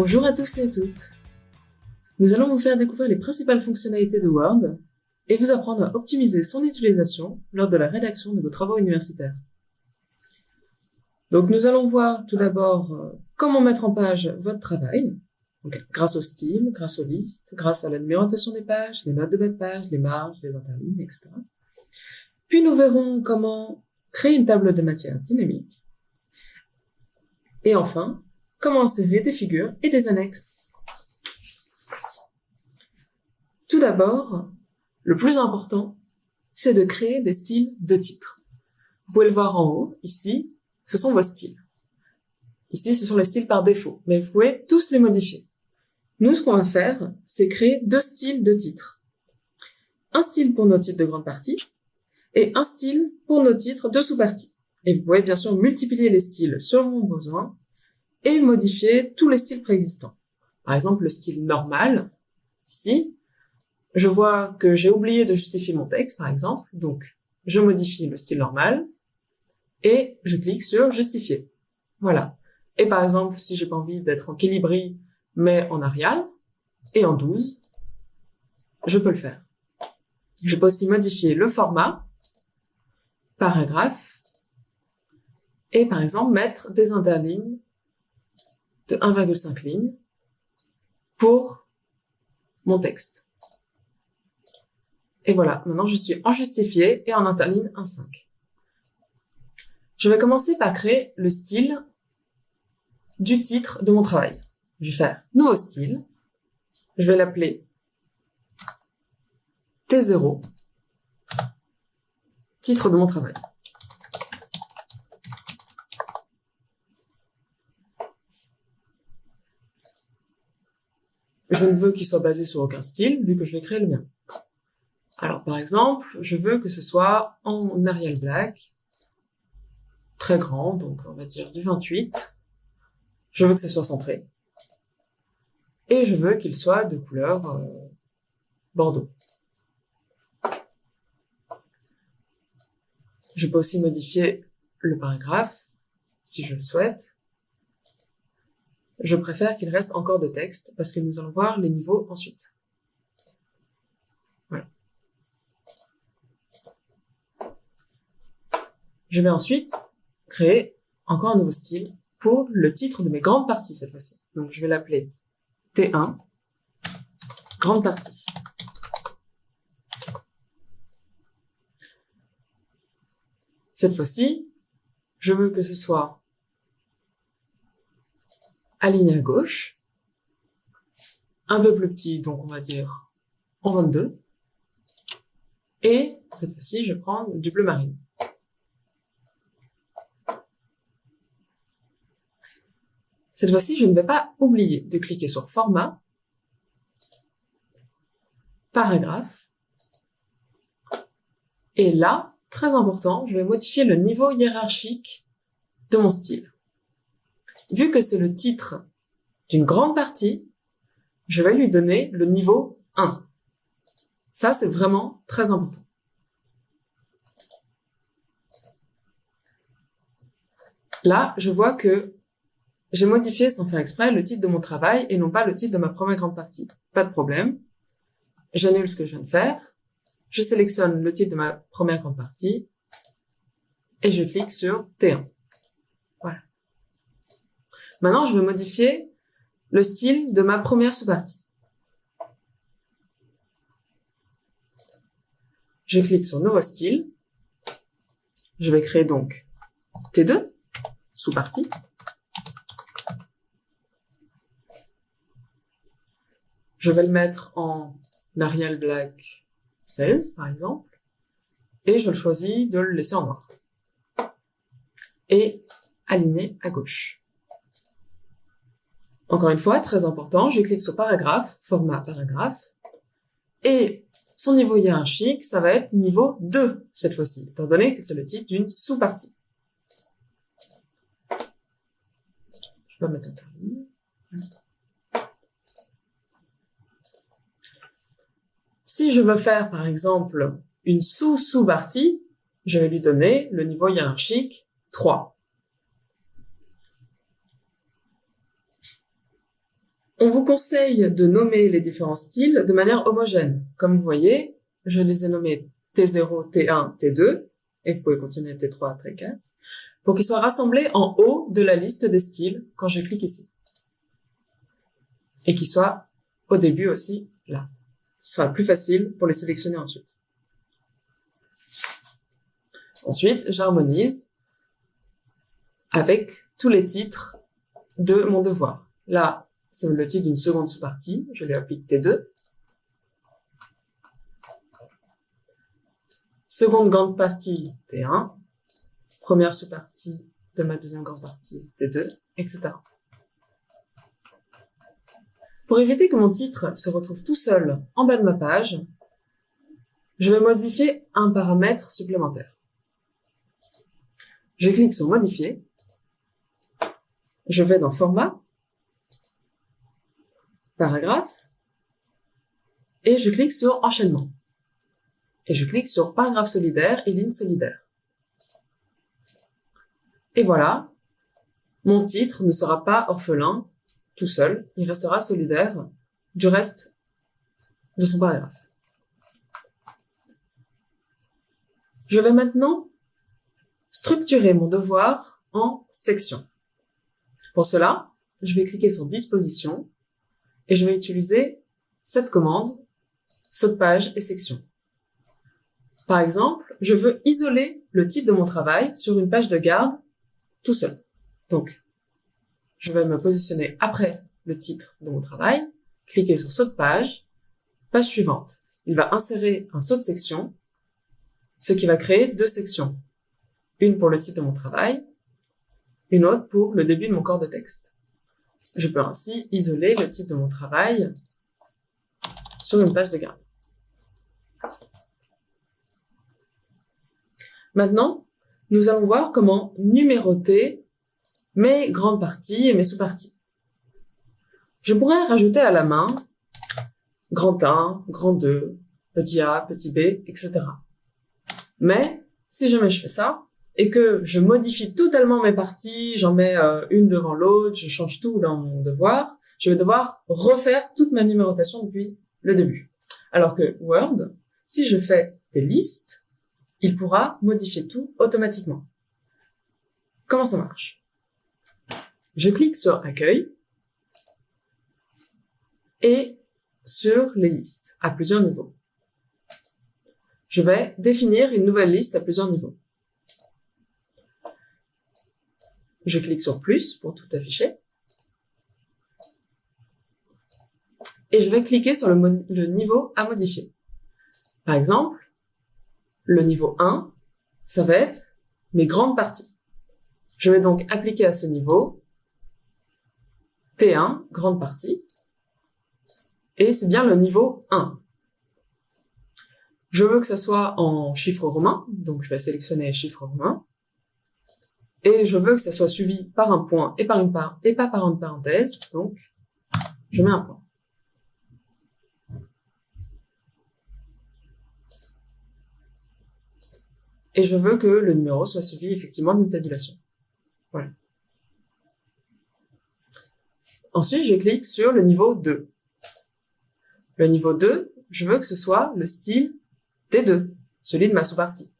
Bonjour à tous et à toutes. Nous allons vous faire découvrir les principales fonctionnalités de Word et vous apprendre à optimiser son utilisation lors de la rédaction de vos travaux universitaires. Donc nous allons voir tout d'abord euh, comment mettre en page votre travail, grâce au style, grâce aux listes, grâce à la numérotation des pages, les notes de bas de page, les marges, les interlignes, etc. Puis nous verrons comment créer une table de matière dynamique. Et enfin, comment insérer des figures et des annexes. Tout d'abord, le plus important, c'est de créer des styles de titres. Vous pouvez le voir en haut, ici, ce sont vos styles. Ici, ce sont les styles par défaut, mais vous pouvez tous les modifier. Nous, ce qu'on va faire, c'est créer deux styles de titres. Un style pour nos titres de grande partie et un style pour nos titres de sous-partie. Et vous pouvez bien sûr multiplier les styles selon vos besoins et modifier tous les styles préexistants. Par exemple, le style normal, ici, je vois que j'ai oublié de justifier mon texte, par exemple, donc je modifie le style normal et je clique sur justifier. Voilà. Et par exemple, si j'ai pas envie d'être en Calibri, mais en Arial et en 12, je peux le faire. Je peux aussi modifier le format, paragraphe, et par exemple mettre des interlignes de 1,5 lignes pour mon texte. Et voilà, maintenant je suis en justifié et en interligne 1,5. Je vais commencer par créer le style du titre de mon travail. Je vais faire nouveau style. Je vais l'appeler T0, titre de mon travail. Je ne veux qu'il soit basé sur aucun style, vu que je vais créer le mien. Alors, par exemple, je veux que ce soit en Arial Black, très grand, donc on va dire du 28. Je veux que ce soit centré. Et je veux qu'il soit de couleur euh, bordeaux. Je peux aussi modifier le paragraphe, si je le souhaite. Je préfère qu'il reste encore de texte parce que nous allons voir les niveaux ensuite. Voilà. Je vais ensuite créer encore un nouveau style pour le titre de mes grandes parties cette fois-ci. Donc je vais l'appeler T1, grande partie. Cette fois-ci, je veux que ce soit aligné à gauche, un peu plus petit, donc on va dire en 22, et cette fois-ci, je prends du bleu marine. Cette fois-ci, je ne vais pas oublier de cliquer sur Format, Paragraphe, et là, très important, je vais modifier le niveau hiérarchique de mon style vu que c'est le titre d'une grande partie, je vais lui donner le niveau 1. Ça, c'est vraiment très important. Là, je vois que j'ai modifié sans faire exprès le titre de mon travail et non pas le titre de ma première grande partie. Pas de problème. J'annule ce que je viens de faire. Je sélectionne le titre de ma première grande partie et je clique sur T1. Maintenant, je vais modifier le style de ma première sous-partie. Je clique sur Nouveau style. Je vais créer donc T2, sous-partie. Je vais le mettre en Arial Black 16, par exemple. Et je le choisis de le laisser en noir. Et aligner à gauche. Encore une fois, très important, je clique sur paragraphe, format paragraphe, et son niveau hiérarchique, ça va être niveau 2 cette fois-ci, étant donné que c'est le titre d'une sous-partie. Je vais mettre interligne. Si je veux faire, par exemple, une sous-sous-partie, je vais lui donner le niveau hiérarchique 3. On vous conseille de nommer les différents styles de manière homogène. Comme vous voyez, je les ai nommés T0, T1, T2, et vous pouvez continuer T3, T4, pour qu'ils soient rassemblés en haut de la liste des styles quand je clique ici. Et qu'ils soient au début aussi là. Ce sera plus facile pour les sélectionner ensuite. Ensuite, j'harmonise avec tous les titres de mon devoir. C'est le titre d'une seconde sous-partie. Je lui applique T2. Seconde grande partie, T1. Première sous-partie de ma deuxième grande partie, T2, etc. Pour éviter que mon titre se retrouve tout seul en bas de ma page, je vais modifier un paramètre supplémentaire. Je clique sur Modifier. Je vais dans Format, Paragraphe, et je clique sur Enchaînement. Et je clique sur Paragraphe solidaire et Ligne solidaire. Et voilà, mon titre ne sera pas orphelin tout seul, il restera solidaire du reste de son paragraphe. Je vais maintenant structurer mon devoir en sections. Pour cela, je vais cliquer sur Disposition et je vais utiliser cette commande saut de page et section. Par exemple, je veux isoler le titre de mon travail sur une page de garde tout seul. Donc, je vais me positionner après le titre de mon travail, cliquer sur saut de page, page suivante. Il va insérer un saut de section, ce qui va créer deux sections une pour le titre de mon travail, une autre pour le début de mon corps de texte. Je peux ainsi isoler le titre de mon travail sur une page de garde. Maintenant, nous allons voir comment numéroter mes grandes parties et mes sous-parties. Je pourrais rajouter à la main grand 1, grand 2, petit a, petit b, etc. Mais si jamais je fais ça, et que je modifie totalement mes parties, j'en mets euh, une devant l'autre, je change tout dans mon devoir, je vais devoir refaire toute ma numérotation depuis le début. Alors que Word, si je fais des listes, il pourra modifier tout automatiquement. Comment ça marche? Je clique sur Accueil et sur les listes à plusieurs niveaux. Je vais définir une nouvelle liste à plusieurs niveaux. Je clique sur plus pour tout afficher. Et je vais cliquer sur le, niveau à modifier. Par exemple, le niveau 1, ça va être mes grandes parties. Je vais donc appliquer à ce niveau T1, grande partie, et c'est bien le niveau 1. Je veux que ça soit en chiffres romains, donc je vais sélectionner chiffres romains et je veux que ça soit suivi par un point et par une part et pas par une parenthèse, donc je mets un point. Et je veux que le numéro soit suivi effectivement d'une tabulation. Voilà. Ensuite, je clique sur le niveau 2. Le niveau 2, je veux que ce soit le style T2, celui de ma sous-partie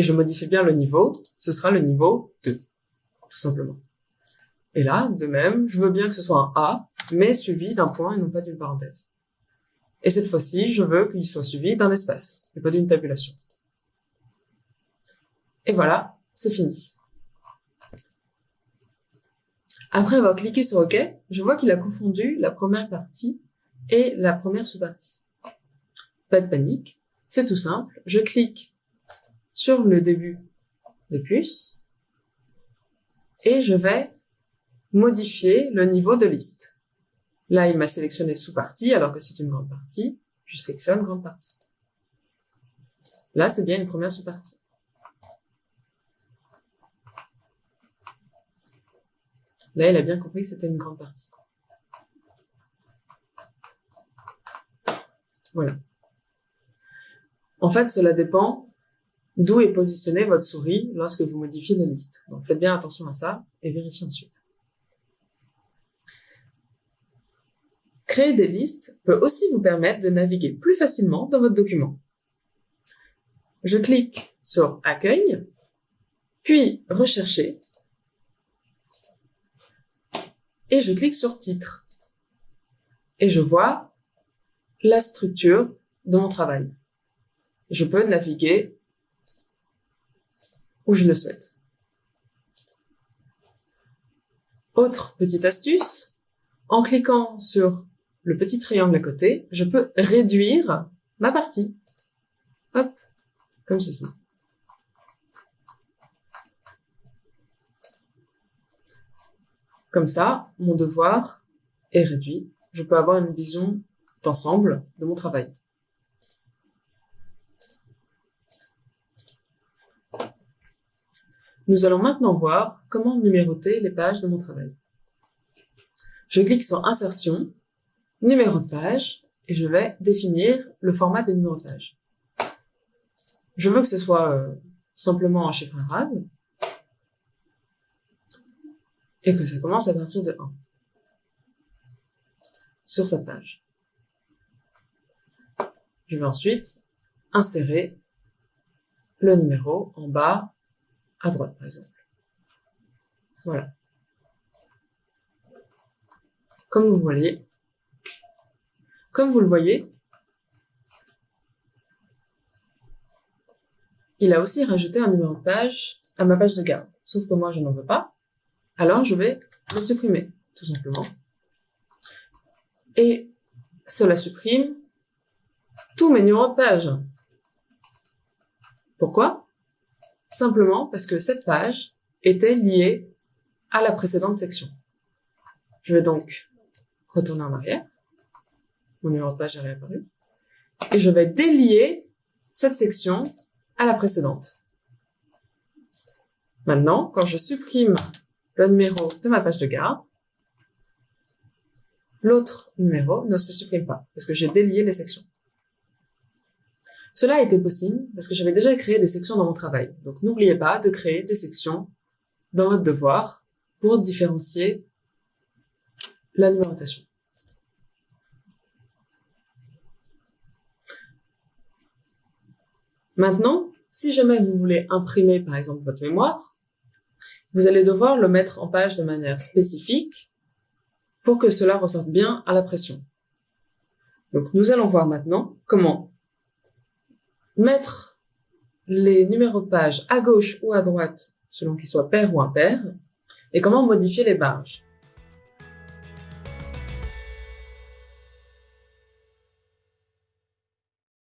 et je modifie bien le niveau, ce sera le niveau 2, tout simplement. Et là, de même, je veux bien que ce soit un A, mais suivi d'un point et non pas d'une parenthèse. Et cette fois-ci, je veux qu'il soit suivi d'un espace, et pas d'une tabulation. Et voilà, c'est fini. Après avoir cliqué sur OK, je vois qu'il a confondu la première partie et la première sous-partie. Pas de panique, c'est tout simple. Je clique sur le début de plus et je vais modifier le niveau de liste. Là, il m'a sélectionné sous-partie alors que c'est une grande partie. Je sélectionne grande partie. Là, c'est bien une première sous-partie. Là, il a bien compris que c'était une grande partie. Voilà. En fait, cela dépend d'où est positionnée votre souris lorsque vous modifiez la liste. Donc faites bien attention à ça et vérifiez ensuite. Créer des listes peut aussi vous permettre de naviguer plus facilement dans votre document. Je clique sur Accueil, puis Rechercher, et je clique sur Titre. Et je vois la structure de mon travail. Je peux naviguer je le souhaite. Autre petite astuce, en cliquant sur le petit triangle à côté, je peux réduire ma partie. Hop, comme ceci. Comme ça, mon devoir est réduit. Je peux avoir une vision d'ensemble de mon travail. Nous allons maintenant voir comment numéroter les pages de mon travail. Je clique sur Insertion, Numéro de page, et je vais définir le format de page. Je veux que ce soit euh, simplement un chiffre arabe, et que ça commence à partir de 1 sur sa page. Je vais ensuite insérer le numéro en bas à droite, par exemple. Voilà. Comme vous voyez, comme vous le voyez, il a aussi rajouté un numéro de page à ma page de garde. Sauf que moi, je n'en veux pas. Alors, je vais le supprimer, tout simplement. Et cela supprime tous mes numéros de page. Pourquoi? Simplement parce que cette page était liée à la précédente section. Je vais donc retourner en arrière. Mon numéro de page est réapparu. Et je vais délier cette section à la précédente. Maintenant, quand je supprime le numéro de ma page de garde, l'autre numéro ne se supprime pas parce que j'ai délié les sections. Cela été possible parce que j'avais déjà créé des sections dans mon travail. Donc n'oubliez pas de créer des sections dans votre devoir pour différencier la numérotation. Maintenant, si jamais vous voulez imprimer par exemple votre mémoire, vous allez devoir le mettre en page de manière spécifique pour que cela ressorte bien à la pression. Donc nous allons voir maintenant comment mettre les numéros de page à gauche ou à droite selon qu'ils soient pairs ou impairs et comment modifier les barges.